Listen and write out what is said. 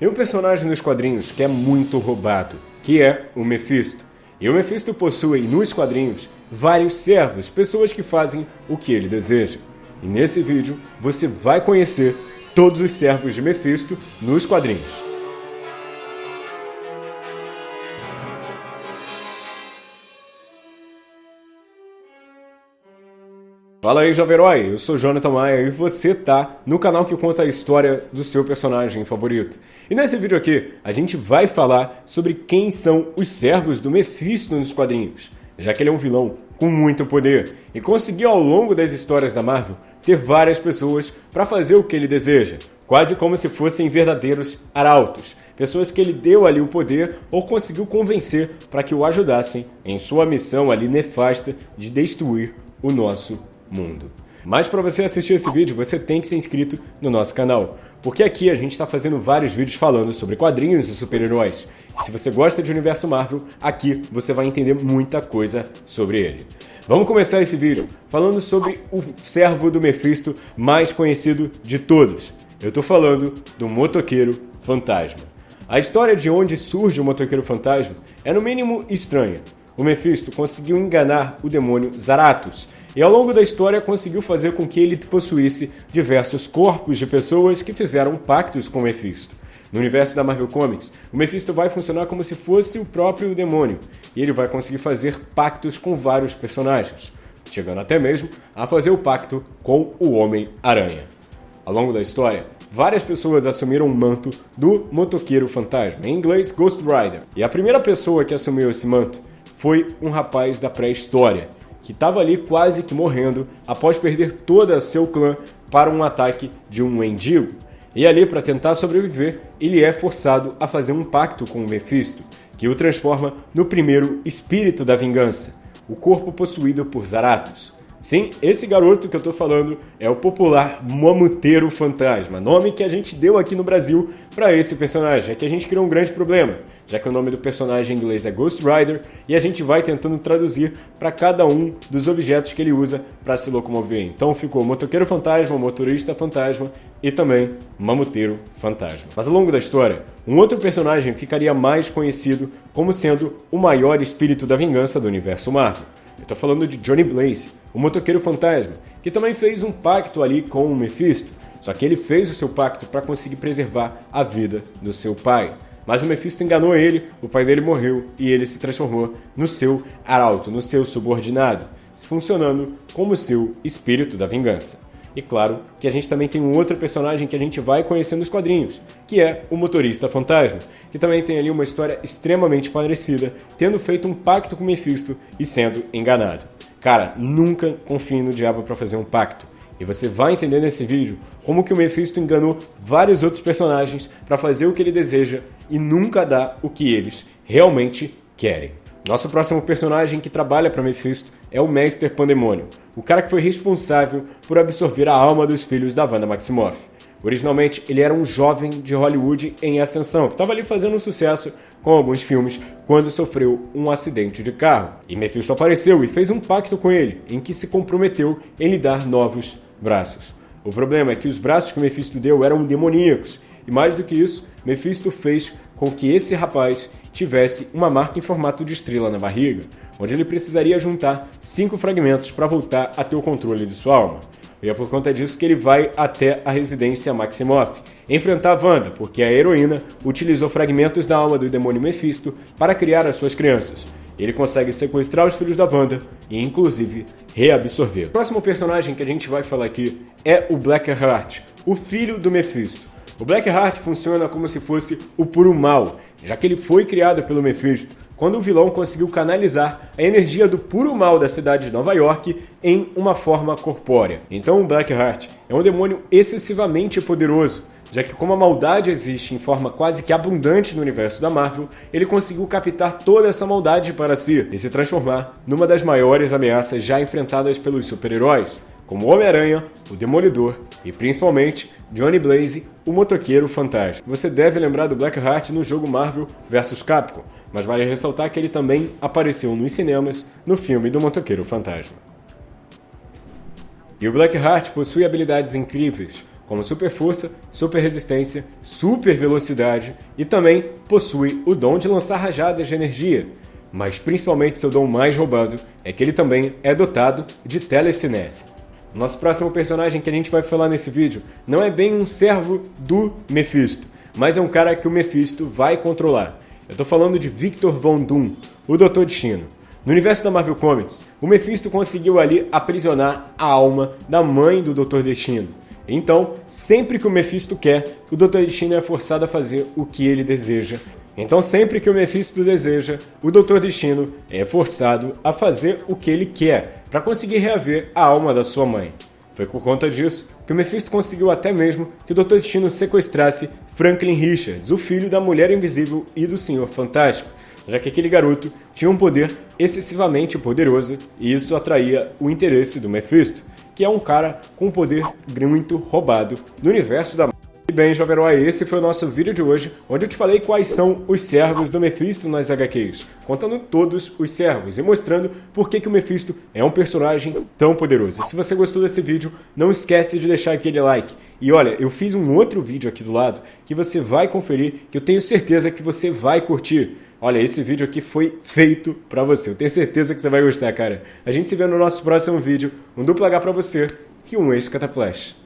Tem um personagem nos quadrinhos que é muito roubado, que é o Mephisto. E o Mephisto possui nos quadrinhos vários servos, pessoas que fazem o que ele deseja. E nesse vídeo você vai conhecer todos os servos de Mephisto nos quadrinhos. Fala aí, jovem herói! Eu sou Jonathan Maia e você tá no canal que conta a história do seu personagem favorito. E nesse vídeo aqui, a gente vai falar sobre quem são os servos do Mephisto nos quadrinhos, já que ele é um vilão com muito poder e conseguiu ao longo das histórias da Marvel ter várias pessoas para fazer o que ele deseja, quase como se fossem verdadeiros arautos, pessoas que ele deu ali o poder ou conseguiu convencer para que o ajudassem em sua missão ali nefasta de destruir o nosso mundo. Mas para você assistir esse vídeo, você tem que ser inscrito no nosso canal, porque aqui a gente está fazendo vários vídeos falando sobre quadrinhos e super-heróis. Se você gosta de universo Marvel, aqui você vai entender muita coisa sobre ele. Vamos começar esse vídeo falando sobre o servo do Mephisto mais conhecido de todos. Eu estou falando do Motoqueiro Fantasma. A história de onde surge o Motoqueiro Fantasma é no mínimo estranha. O Mephisto conseguiu enganar o demônio Zaratus, e ao longo da história conseguiu fazer com que ele possuísse diversos corpos de pessoas que fizeram pactos com Mephisto. No universo da Marvel Comics, o Mephisto vai funcionar como se fosse o próprio demônio, e ele vai conseguir fazer pactos com vários personagens, chegando até mesmo a fazer o pacto com o Homem-Aranha. Ao longo da história, várias pessoas assumiram o manto do motoqueiro fantasma, em inglês Ghost Rider, e a primeira pessoa que assumiu esse manto foi um rapaz da pré-história, que estava ali quase que morrendo após perder todo seu clã para um ataque de um mendigo. E ali, para tentar sobreviver, ele é forçado a fazer um pacto com Mephisto, que o transforma no primeiro espírito da vingança, o corpo possuído por Zaratos. Sim, esse garoto que eu estou falando é o popular Mamuteiro Fantasma, nome que a gente deu aqui no Brasil para esse personagem. É que a gente criou um grande problema, já que o nome do personagem em inglês é Ghost Rider e a gente vai tentando traduzir para cada um dos objetos que ele usa para se locomover. Então ficou Motoqueiro Fantasma, Motorista Fantasma e também Mamuteiro Fantasma. Mas ao longo da história, um outro personagem ficaria mais conhecido como sendo o maior espírito da vingança do universo Marvel. Eu tô falando de Johnny Blaze, o motoqueiro fantasma, que também fez um pacto ali com o Mephisto, só que ele fez o seu pacto para conseguir preservar a vida do seu pai. Mas o Mephisto enganou ele, o pai dele morreu e ele se transformou no seu arauto, no seu subordinado, funcionando como seu espírito da vingança. E claro que a gente também tem um outro personagem que a gente vai conhecer nos quadrinhos, que é o motorista fantasma, que também tem ali uma história extremamente parecida, tendo feito um pacto com Mephisto e sendo enganado. Cara, nunca confie no diabo para fazer um pacto. E você vai entender nesse vídeo como que o Mephisto enganou vários outros personagens para fazer o que ele deseja e nunca dá o que eles realmente querem. Nosso próximo personagem que trabalha para Mephisto é o Mestre Pandemônio, o cara que foi responsável por absorver a alma dos filhos da Wanda Maximoff. Originalmente, ele era um jovem de Hollywood em ascensão, que estava ali fazendo um sucesso com alguns filmes quando sofreu um acidente de carro. E Mephisto apareceu e fez um pacto com ele, em que se comprometeu em lhe dar novos braços. O problema é que os braços que Mephisto deu eram demoníacos, e mais do que isso, Mephisto fez com que esse rapaz tivesse uma marca em formato de estrela na barriga, onde ele precisaria juntar cinco fragmentos para voltar a ter o controle de sua alma. E é por conta disso que ele vai até a residência Maximoff, enfrentar Wanda, porque a heroína utilizou fragmentos da alma do demônio Mephisto para criar as suas crianças. Ele consegue sequestrar os filhos da Wanda e, inclusive, reabsorver. O próximo personagem que a gente vai falar aqui é o Blackheart, o filho do Mephisto. O Blackheart funciona como se fosse o puro mal, já que ele foi criado pelo Mephisto, quando o vilão conseguiu canalizar a energia do puro mal da cidade de Nova York em uma forma corpórea. Então o Blackheart é um demônio excessivamente poderoso, já que como a maldade existe em forma quase que abundante no universo da Marvel, ele conseguiu captar toda essa maldade para si e se transformar numa das maiores ameaças já enfrentadas pelos super-heróis, como Homem-Aranha, o Demolidor e principalmente Johnny Blaze, o motoqueiro fantasma. Você deve lembrar do Blackheart no jogo Marvel vs Capcom, mas vale ressaltar que ele também apareceu nos cinemas no filme do motoqueiro fantasma. E o Blackheart possui habilidades incríveis, como super força, super resistência, super velocidade e também possui o dom de lançar rajadas de energia. Mas principalmente seu dom mais roubado é que ele também é dotado de telecinese. Nosso próximo personagem que a gente vai falar nesse vídeo não é bem um servo do Mephisto, mas é um cara que o Mephisto vai controlar. Eu tô falando de Victor Von Doom, o Doutor Destino. No universo da Marvel Comics, o Mephisto conseguiu ali aprisionar a alma da mãe do Doutor Destino. Então, sempre que o Mephisto quer, o Doutor Destino é forçado a fazer o que ele deseja. Então, sempre que o Mephisto deseja, o Doutor Destino é forçado a fazer o que ele quer para conseguir reaver a alma da sua mãe. Foi por conta disso que o Mephisto conseguiu até mesmo que o Doutor Destino sequestrasse Franklin Richards, o filho da Mulher Invisível e do Senhor Fantástico, já que aquele garoto tinha um poder excessivamente poderoso e isso atraía o interesse do Mephisto, que é um cara com um poder muito roubado no universo da e bem, jovem herói, esse foi o nosso vídeo de hoje, onde eu te falei quais são os servos do Mephisto nas HQs, contando todos os servos e mostrando por que, que o Mephisto é um personagem tão poderoso. E se você gostou desse vídeo, não esquece de deixar aquele like. E olha, eu fiz um outro vídeo aqui do lado que você vai conferir, que eu tenho certeza que você vai curtir. Olha, esse vídeo aqui foi feito pra você. Eu tenho certeza que você vai gostar, cara. A gente se vê no nosso próximo vídeo. Um duplo H pra você e um ex-cataplash.